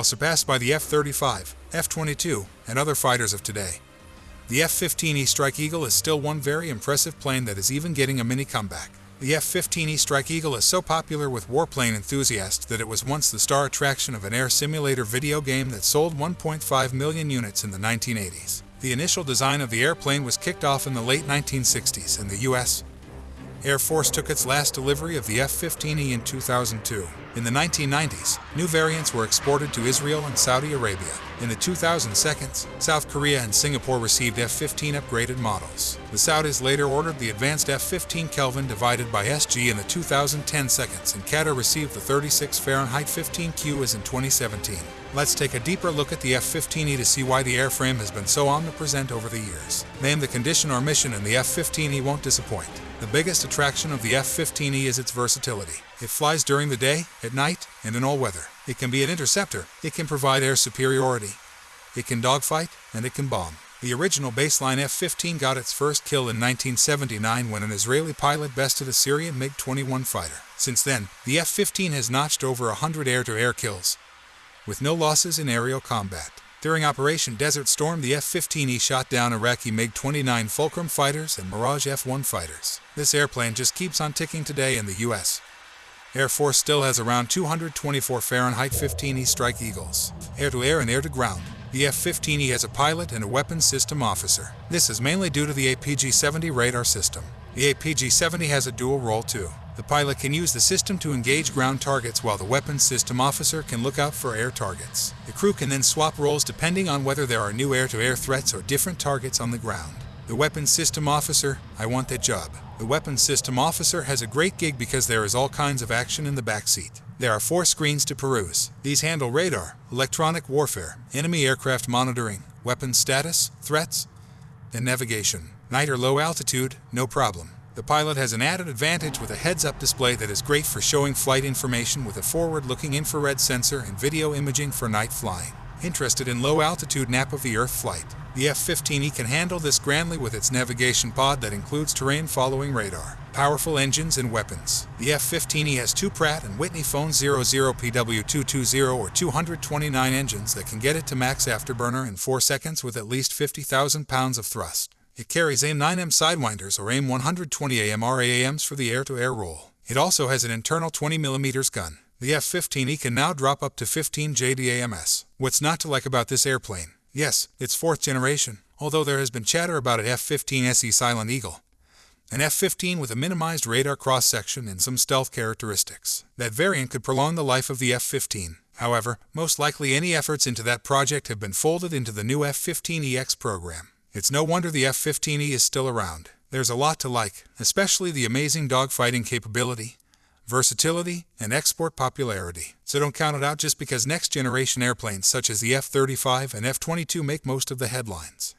while surpassed by the F-35, F-22, and other fighters of today. The F-15E Strike Eagle is still one very impressive plane that is even getting a mini comeback. The F-15E Strike Eagle is so popular with warplane enthusiasts that it was once the star attraction of an air simulator video game that sold 1.5 million units in the 1980s. The initial design of the airplane was kicked off in the late 1960s, and the U.S. Air Force took its last delivery of the F-15E in 2002. In the 1990s, new variants were exported to Israel and Saudi Arabia. In the 2002s, South Korea and Singapore received F-15 upgraded models. The Saudis later ordered the advanced F-15 Kelvin divided by SG in the 2010 seconds, and Qatar received the 36 Fahrenheit 15Q as in 2017. Let's take a deeper look at the F-15E to see why the airframe has been so omnipresent over the years. Name the condition or mission and the F-15E won't disappoint. The biggest attraction of the F-15E is its versatility. It flies during the day, at night, and in all weather. It can be an interceptor. It can provide air superiority. It can dogfight, and it can bomb. The original baseline F-15 got its first kill in 1979 when an Israeli pilot bested a Syrian MiG-21 fighter. Since then, the F-15 has notched over 100 air-to-air kills, with no losses in aerial combat. During Operation Desert Storm, the F-15E shot down Iraqi MiG-29 Fulcrum fighters and Mirage F-1 fighters. This airplane just keeps on ticking today in the U.S. Air Force still has around 224 Fahrenheit 15E Strike Eagles, air-to-air and air-to-ground. The F-15E has a pilot and a weapons system officer. This is mainly due to the APG-70 radar system. The APG-70 has a dual role too. The pilot can use the system to engage ground targets while the weapons system officer can look out for air targets. The crew can then swap roles depending on whether there are new air-to-air threats or different targets on the ground. The weapons system officer, I want that job. The weapons system officer has a great gig because there is all kinds of action in the backseat. There are four screens to peruse. These handle radar, electronic warfare, enemy aircraft monitoring, weapons status, threats, and navigation. Night or low altitude, no problem. The pilot has an added advantage with a heads-up display that is great for showing flight information with a forward-looking infrared sensor and video imaging for night flying. Interested in low-altitude nap of the Earth flight? The F-15E can handle this grandly with its navigation pod that includes terrain-following radar, powerful engines, and weapons. The F-15E has two Pratt & Whitney Phone 00PW220 or 229 engines that can get it to max afterburner in 4 seconds with at least 50,000 pounds of thrust. It carries AIM-9M Sidewinders or AIM-120 AMRAAMs for the air-to-air role. It also has an internal 20mm gun. The F-15E can now drop up to 15 JDAMS. What's not to like about this airplane? Yes, it's fourth generation, although there has been chatter about an F-15 SE Silent Eagle. An F-15 with a minimized radar cross-section and some stealth characteristics. That variant could prolong the life of the F-15. However, most likely any efforts into that project have been folded into the new F-15EX program. It's no wonder the F-15E is still around. There's a lot to like, especially the amazing dogfighting capability, versatility, and export popularity. So don't count it out just because next generation airplanes such as the F-35 and F-22 make most of the headlines.